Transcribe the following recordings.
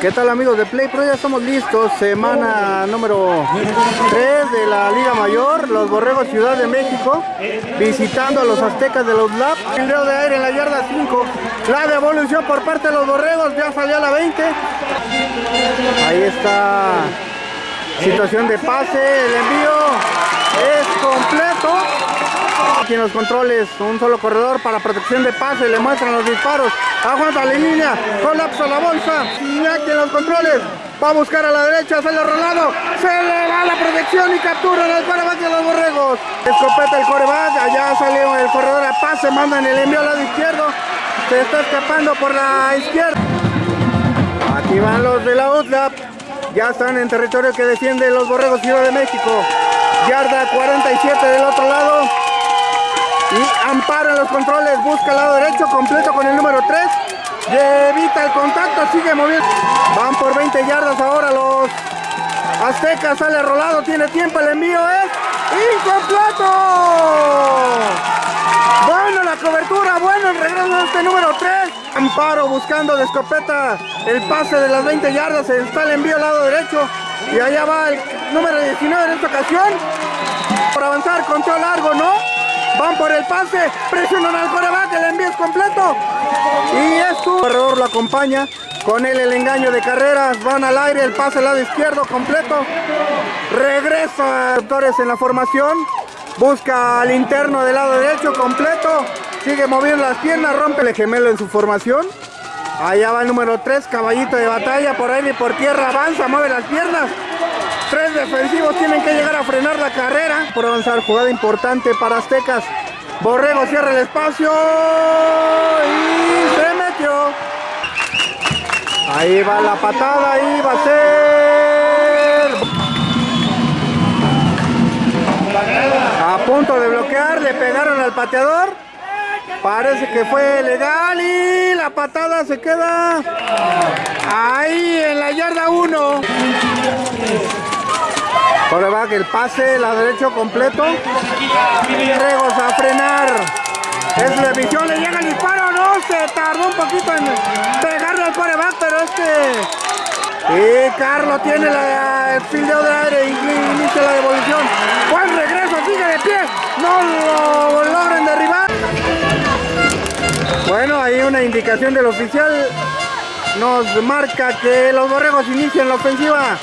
¿Qué tal amigos de Play Pro? Ya estamos listos, semana número 3 de la Liga Mayor, los Borregos Ciudad de México, visitando a los Aztecas de los Lab. Fildeo de aire en la yarda 5, la devolución por parte de los Borregos, ya salió la 20. Ahí está, situación de pase, el envío es completo. Aquí en los controles, un solo corredor para protección de pase, le muestran los disparos. Aguanta la línea, colapsa la bolsa. Y aquí en los controles, va a buscar a la derecha, sale Rolando, se le va la protección y captura el coreback de los borregos. Escopeta el coreback, allá salió el corredor a pase, mandan el envío al lado izquierdo. Se está escapando por la izquierda. Aquí van los de la UTLAP. Ya están en territorio que defiende los borregos Ciudad de México. Yarda 47 del otro lado. Y ampara los controles, busca el lado derecho completo con el número 3. Y evita el contacto, sigue moviendo. Van por 20 yardas ahora los aztecas, sale rolado, tiene tiempo, el envío es incompleto. Bueno la cobertura, bueno el regreso de este número 3. Amparo buscando de escopeta el pase de las 20 yardas, está el envío al lado derecho. Y allá va el número 19 en esta ocasión. Por avanzar, control largo, ¿no? Van por el pase, presionan al coreback, el envío es completo. Y es tu corredor lo acompaña. Con él el engaño de carreras, van al aire, el pase al lado izquierdo completo. Regresa Torres en la formación. Busca al interno del lado derecho completo. Sigue moviendo las piernas, rompe el gemelo en su formación. Allá va el número 3, caballito de batalla, por ahí y por tierra avanza, mueve las piernas. Tres defensivos tienen que llegar a frenar la carrera. Por avanzar, jugada importante para Aztecas. Borrego cierra el espacio y se metió. Ahí va la patada, ahí va a ser. A punto de bloquear, le pegaron al pateador. Parece que fue legal y la patada se queda ahí en la yarda 1 va el pase, la derecho completo. Regos a frenar. Es la visión, le llega el disparo, no, se tardó un poquito en pegarle al coreback, pero es que... Y Carlos tiene la, el fildeo de aire inicia la devolución. Buen regreso, sigue de pie, no lo indicación del oficial nos marca que los borregos inician la ofensiva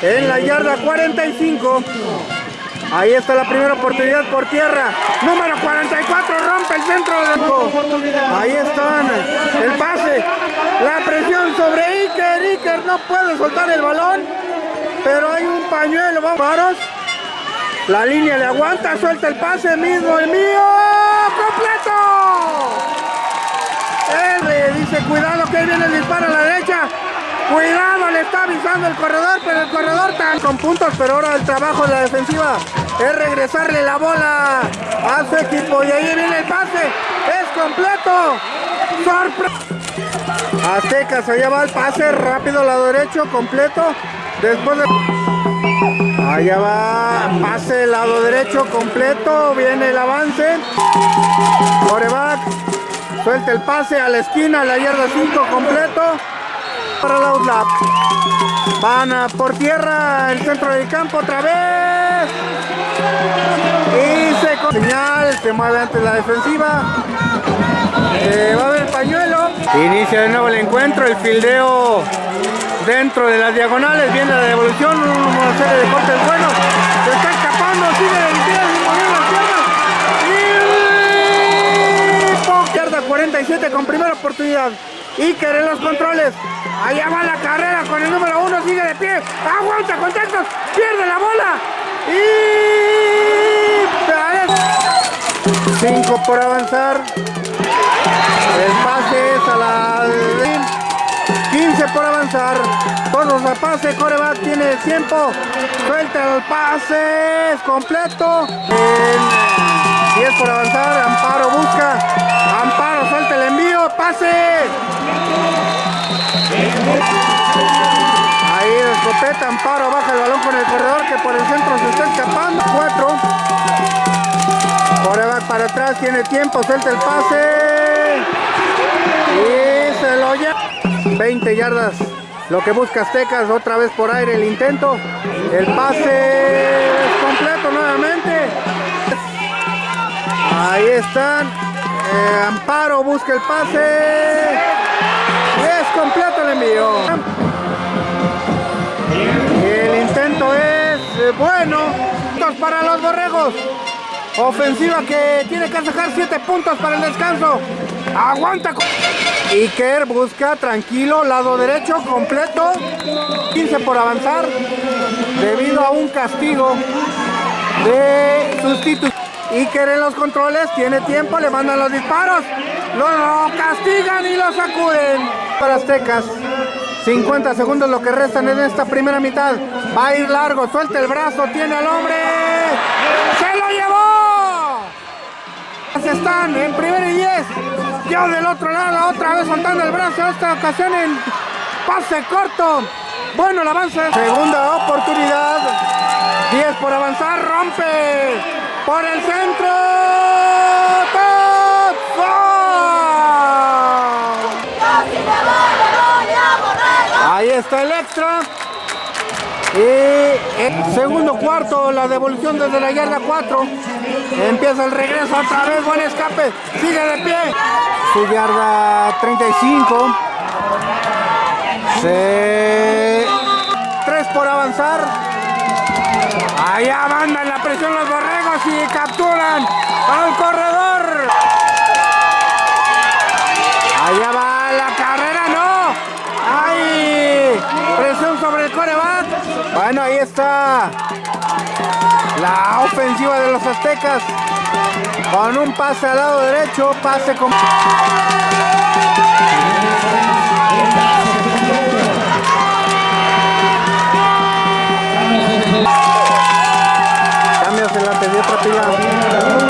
en la yarda 45. Ahí está la primera oportunidad por tierra. Número 44 rompe el centro del Ahí están. El pase. La presión sobre Iker. Iker no puede soltar el balón. Pero hay un pañuelo. Vamos. La línea le aguanta. Suelta el pase mismo. El mío. ¡Completo! Dice cuidado que ahí viene el disparo a la derecha. Cuidado, le está avisando el corredor, pero el corredor está con puntos, pero ahora el trabajo de la defensiva es regresarle la bola a su equipo. Y ahí viene el pase, es completo. Sorpresa. Aztecas, allá va el pase, rápido, lado derecho, completo. Después de... Allá va, pase, lado derecho, completo. Viene el avance. Coreback, suelta el pase a la esquina, a la yarda 5, completo para la UTLAP. Van por tierra el centro del campo otra vez. Y se señal, se mueve ante la defensiva. Eh, va a haber pañuelo. Inicia de nuevo el encuentro, el fildeo dentro de las diagonales. Viene la devolución, una serie de cortes buenos. Se está escapando, 47 con primera oportunidad. Iker en los controles. Allá va la carrera con el número uno, sigue de pie. Aguanta contactos, pierde la bola. Y... 5 por avanzar. El pase es a la... 15 por avanzar. Todos a pase, coreback tiene tiempo. Suelta el pase, es completo. 10 por avanzar, Amparo busca. Pase. Ahí escopeta, Amparo baja el balón con el corredor que por el centro se está escapando. 4. Coreback para atrás, tiene tiempo, suelta el pase. Y se lo lleva. 20 yardas Lo que busca Aztecas, otra vez por aire el intento. El pase completo nuevamente. Ahí están. Eh, Amparo busca el pase. Es completo el envío. El intento es eh, bueno. Puntos para los borregos. Ofensiva que tiene que sacar 7 puntos para el descanso. Aguanta. Iker busca tranquilo, lado derecho completo. 15 por avanzar debido a un castigo de sustitución. Iker en los controles, tiene tiempo, le mandan los disparos. Lo castigan y lo sacuden. Para Aztecas. 50 segundos lo que restan en esta primera mitad. Va a ir largo, suelta el brazo, tiene al hombre. ¡Se lo llevó! Están en primera y 10. Yo del otro lado, otra vez soltando el brazo, esta ocasión en pase corto. Bueno el avance. Segunda oportunidad. 10 por avanzar, rompe. Por el centro. Ahí está el extra. Y en segundo cuarto, la devolución desde la yarda 4. Empieza el regreso otra vez, buen escape. Sigue de pie. Su yarda 35. Se... Tres por avanzar. Allá mandan la presión los borregos y capturan al corredor. Allá va la carrera, no. ¡Ay! Presión sobre el coreback. Bueno, ahí está la ofensiva de los aztecas. Con un pase al lado derecho, pase con... Cambios en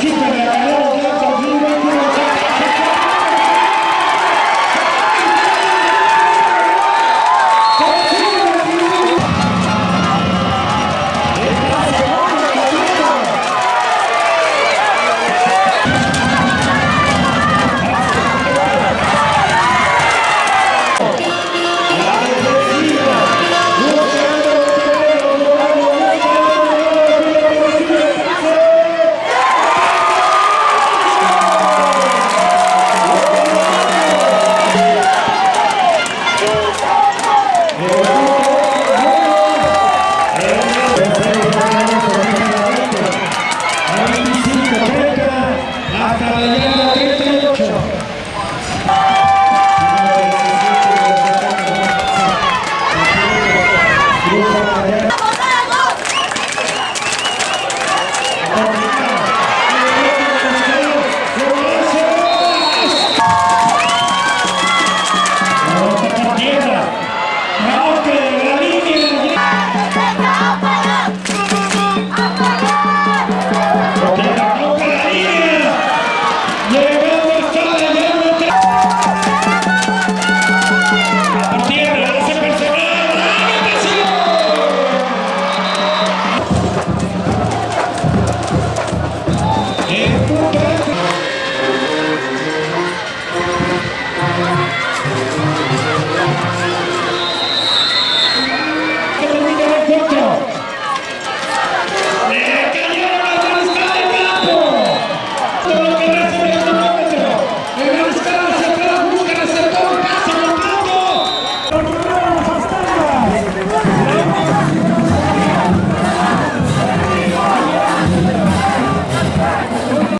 이